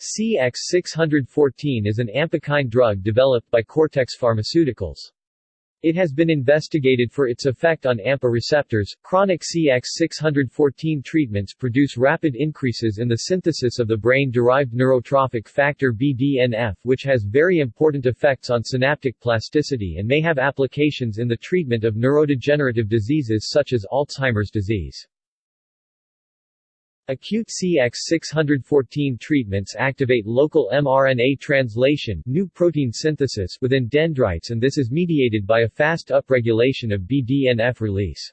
CX614 is an ampakine drug developed by Cortex Pharmaceuticals. It has been investigated for its effect on AMPA receptors. Chronic CX614 treatments produce rapid increases in the synthesis of the brain-derived neurotrophic factor BDNF which has very important effects on synaptic plasticity and may have applications in the treatment of neurodegenerative diseases such as Alzheimer's disease. Acute CX614 treatments activate local mRNA translation new protein synthesis within dendrites and this is mediated by a fast upregulation of BDNF release.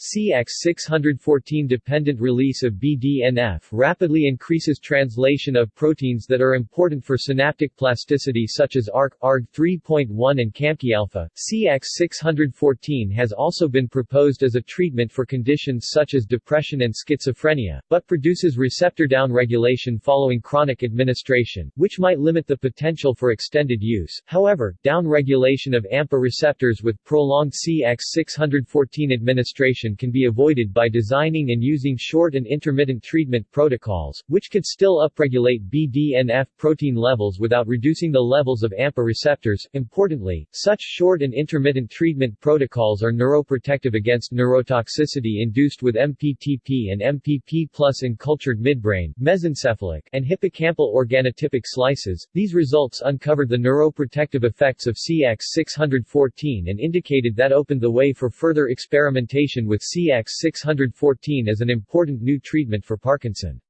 CX614 dependent release of BDNF rapidly increases translation of proteins that are important for synaptic plasticity such as ARC, ARG3.1 and CaMKII-alpha. CX614 has also been proposed as a treatment for conditions such as depression and schizophrenia, but produces receptor downregulation following chronic administration, which might limit the potential for extended use. However, downregulation of AMPA receptors with prolonged CX614 administration can be avoided by designing and using short and intermittent treatment protocols, which could still upregulate BDNF protein levels without reducing the levels of AMPA receptors. Importantly, such short and intermittent treatment protocols are neuroprotective against neurotoxicity induced with MPTP and MPP plus in cultured midbrain, mesencephalic, and hippocampal organotypic slices. These results uncovered the neuroprotective effects of CX614 and indicated that opened the way for further experimentation with CX614 as an important new treatment for Parkinson's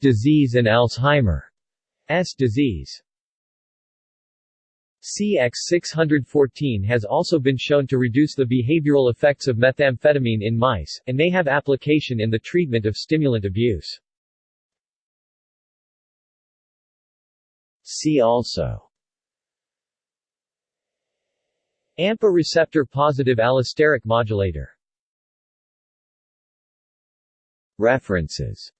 disease and Alzheimer's disease. CX614 has also been shown to reduce the behavioral effects of methamphetamine in mice, and may have application in the treatment of stimulant abuse. See also AMPA receptor positive allosteric modulator References